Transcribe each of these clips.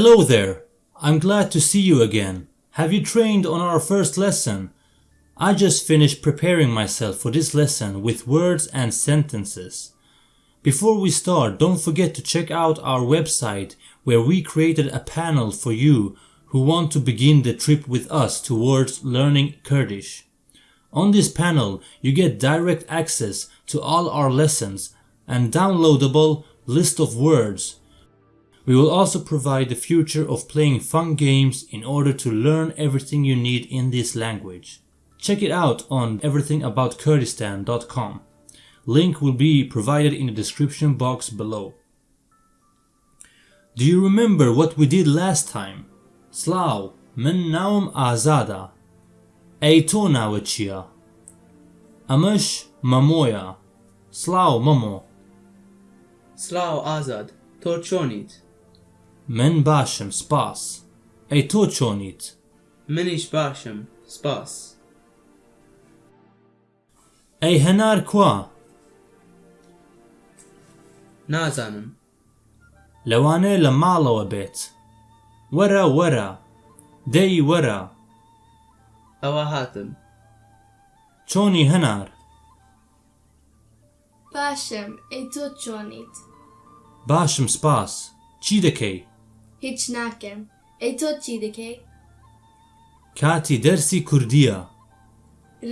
Hello there. I'm glad to see you again. Have you trained on our first lesson? I just finished preparing myself for this lesson with words and sentences. Before we start, don't forget to check out our website where we created a panel for you who want to begin the trip with us towards learning Kurdish. On this panel, you get direct access to all our lessons and downloadable list of words. We will also provide the future of playing fun games in order to learn everything you need in this language. Check it out on everythingaboutkurdistan.com. Link will be provided in the description box below. Do you remember what we did last time? Slav, من نوم آزادا ای تو ناوت چییە؟ ئەمەش مەمۆیە سلااو مەمۆ سلااو ئازاد تۆ چۆنیت من باشم سپاس. ئەی تۆ چۆنیت؟ منیش باشم سپاس. ئەی هەنار کوا؟ نازانم. لەوانەیە لە ماڵەوە بێت. وەرە وەرە. دەی وەرە. ئەوە هاتم. چۆنی هەنار؟ باشم ئەی تۆ چۆنیت؟ باشم سپاس. چی دەکەی؟ هیچ ناکەم ئەی تۆ چی دەکەی کاتی دەرسی کوردیە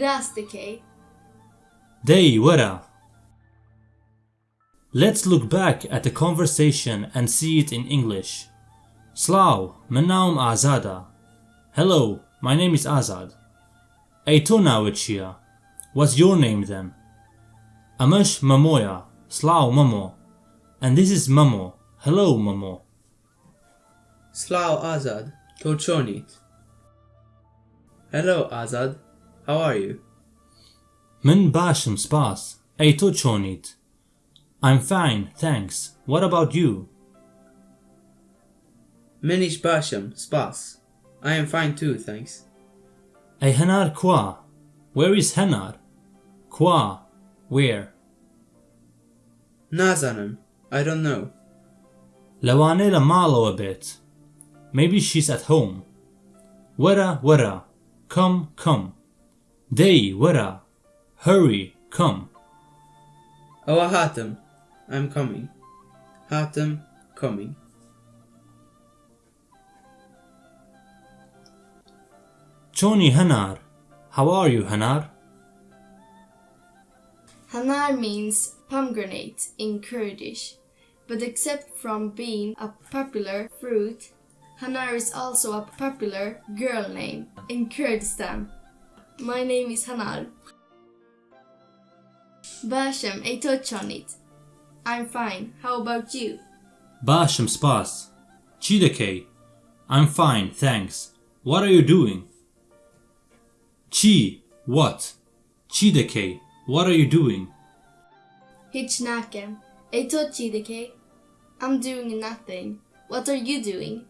ڕاست دەکەی دەی وەرە Let's look back at the conversation and see it in English. Slav, من ناوم ئازادە. Hello, my name is Azad. ئەی تۆ ناوت چییە؟ What's your name then? ئەمەش مەمۆیە. سلااو مەمۆ. And this is مەمۆ. Hello مەمۆ. سلااو ئازاد تۆ چۆنیت Hello ئازاد How are you من باشم سپاس. ئەی تۆ چۆنیت؟ I'm fine, thanks. What about you? منیش باشم سپاس I am fine too thanks ئەی هەنار کوا؟ Where is هەنار؟ کوا؟ Where؟ نازانم I don't know لەوانەیە لە ماڵەوە بێت. Maybe she's at home. Wera, wera, come, come. Day, wera, hurry, come. Oh, Oa Hatem, I'm coming. Hatem, coming. Choni Hanar, how are you Hanar? Hanar means pomegranate in Kurdish, but except from being a popular fruit, Hanar is also a popular girl name in Kurdistan. My name is Hanar. Basham, I touch on it. I'm fine. How about you? Basham spas. Chideke. I'm fine, thanks. What are you doing? Chi, what? Chideke, what are you doing? Hichnake. a touch Chideke. I'm doing nothing. What are you doing?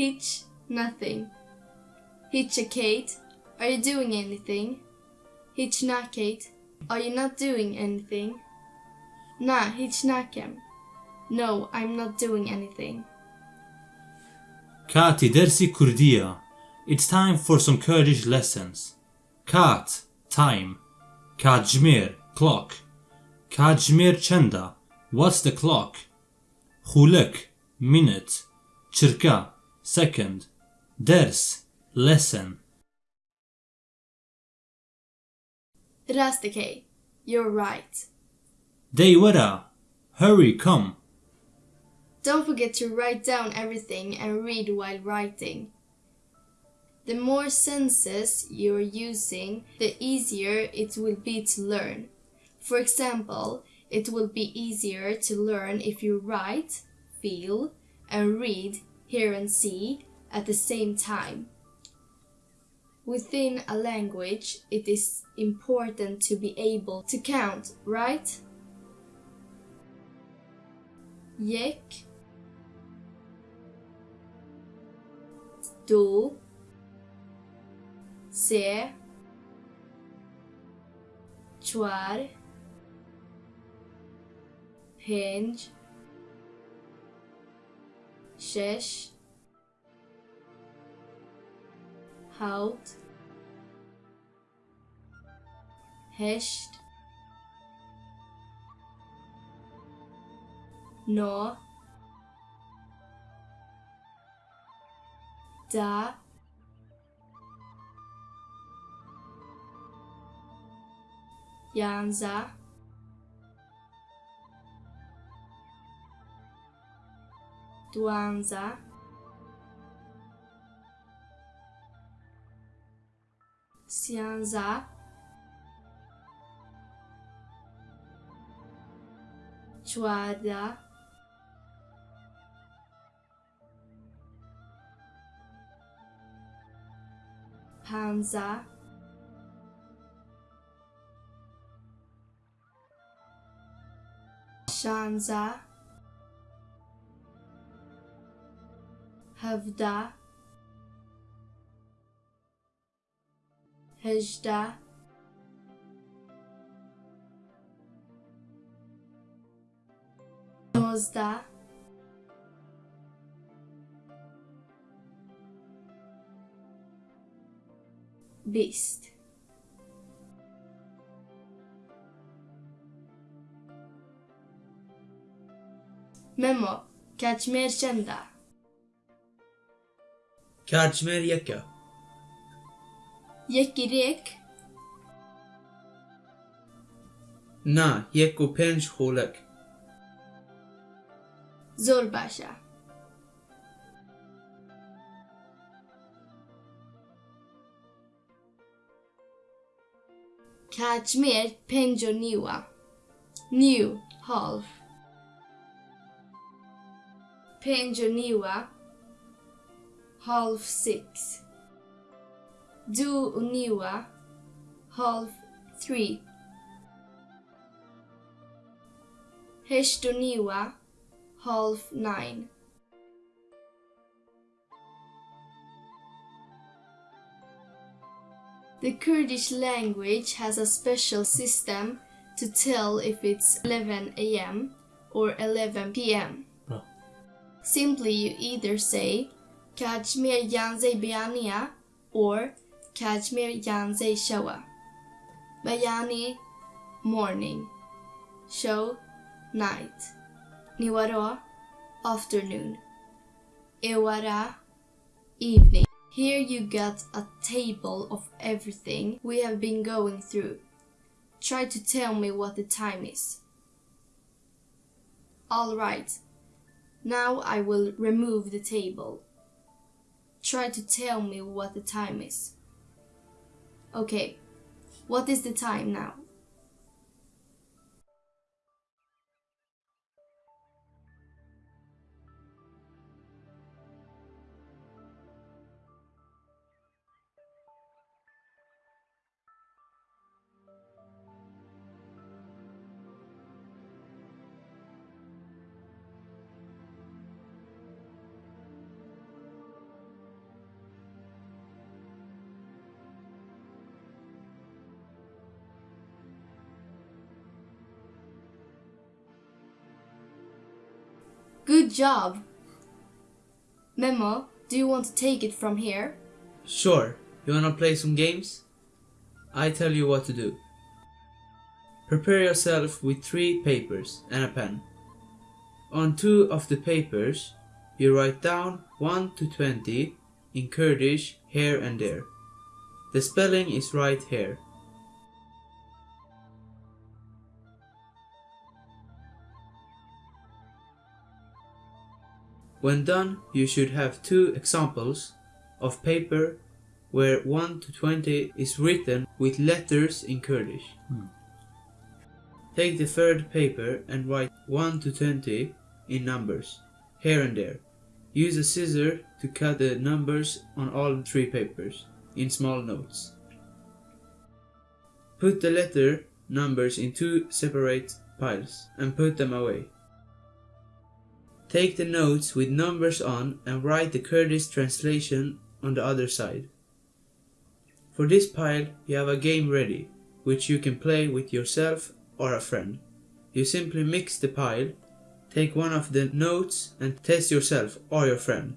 Hitch, nothing. Hitch a Kate, are you doing anything? Hitch not Kate, are you not doing anything? Nah, hitch not him. No, I'm not doing anything. Kati dersi kurdia. It's time for some Kurdish lessons. Kat, time. Kajmir, clock. Kajmir chenda, what's the clock? Hulek, minute. Chirka, Second, ders, lesson. Rastakay, you're right. Deywara, hurry, come. Don't forget to write down everything and read while writing. The more senses you're using, the easier it will be to learn. For example, it will be easier to learn if you write, feel, and read hear and see at the same time. Within a language, it is important to be able to count, right? Yek. Do Se. Chuar. Hinge شش هاوت هشت نو دا یانزه Tuanza, sianza, Chuada, Panza, Shanza. هفده هجده نوزده بیست Memo Kashmir Karçmer yeka. Yeki rek. Na, yeku penj holak. Zor başa. Kachmir Penjoniwa. New Half. Penjoniwa Half six Du Uniwa Half three Heshtoniwa half nine. The Kurdish language has a special system to tell if it's 11 am or 11 pm. Bra. Oh. Simply, you either say Kashmir Yanze Bayania or Kashmir Yanze Shawa. Bayani, morning. Show, night. Niwara, afternoon. Ewara, evening. Here you got a table of everything we have been going through. Try to tell me what the time is. Alright, now I will remove the table. Try to tell me what the time is. Okay, what is the time now? Job! Memo, do you want to take it from here? Sure, you wanna play some games? I tell you what to do. Prepare yourself with three papers and a pen. On two of the papers, you write down 1 to 20 in Kurdish here and there. The spelling is right here. When done, you should have two examples of paper where 1 to 20 is written with letters in Kurdish. Hmm. Take the third paper and write 1 to 20 in numbers, here and there. Use a scissor to cut the numbers on all three papers in small notes. Put the letter numbers in two separate piles and put them away. Take the notes with numbers on and write the Kurdish translation on the other side. For this pile, you have a game ready, which you can play with yourself or a friend. You simply mix the pile, take one of the notes and test yourself or your friend.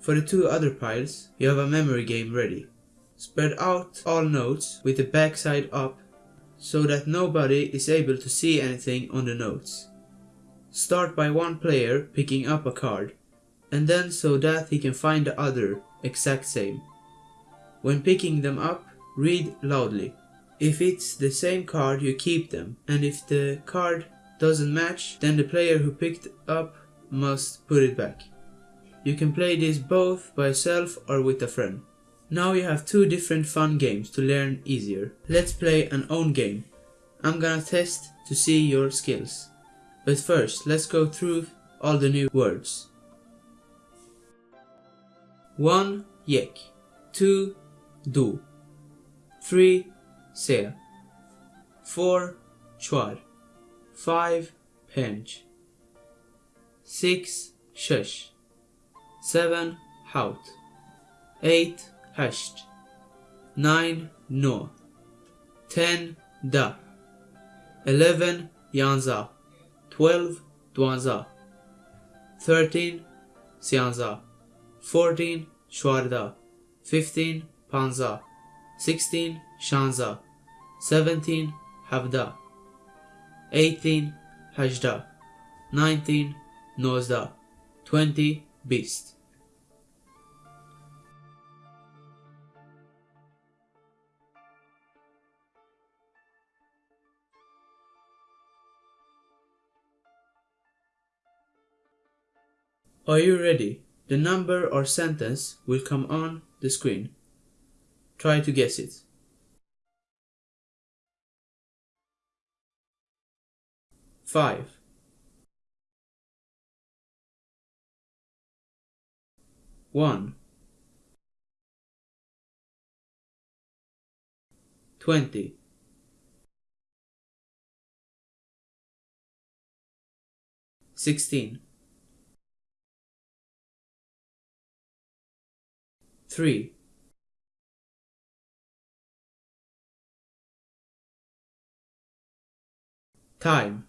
For the two other piles, you have a memory game ready. Spread out all notes with the backside up so that nobody is able to see anything on the notes. Start by one player picking up a card, and then so that he can find the other exact same. When picking them up, read loudly. If it's the same card, you keep them, and if the card doesn't match, then the player who picked up must put it back. You can play this both by yourself or with a friend. Now you have two different fun games to learn easier. Let's play an own game. I'm gonna test to see your skills. But first, let's go through all the new words. 1. Yek 2. Du 3. Se 4. Chwar 5. Penj 6. Shush 7. Haut 8. Hasht 9. No 10. Da 11. Yanza 12. Dwanza 13. Sianza 14. Shwarda 15. Panza 16. Shanza 17. Havda 18. Hajda 19. Nozda 20. Beast Are you ready? The number or sentence will come on the screen. Try to guess it. Five. One. Twenty. Sixteen. Three. Time.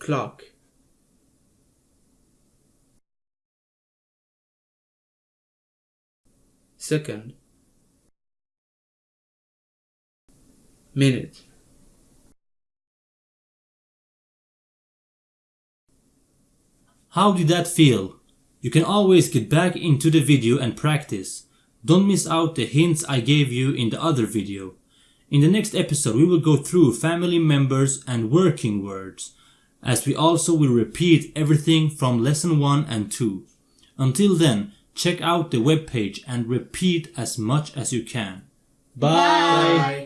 Clock. Second. Minute. How did that feel? You can always get back into the video and practice. Don't miss out the hints I gave you in the other video. In the next episode we will go through family members and working words, as we also will repeat everything from lesson 1 and 2. Until then, check out the webpage and repeat as much as you can. Bye. Bye.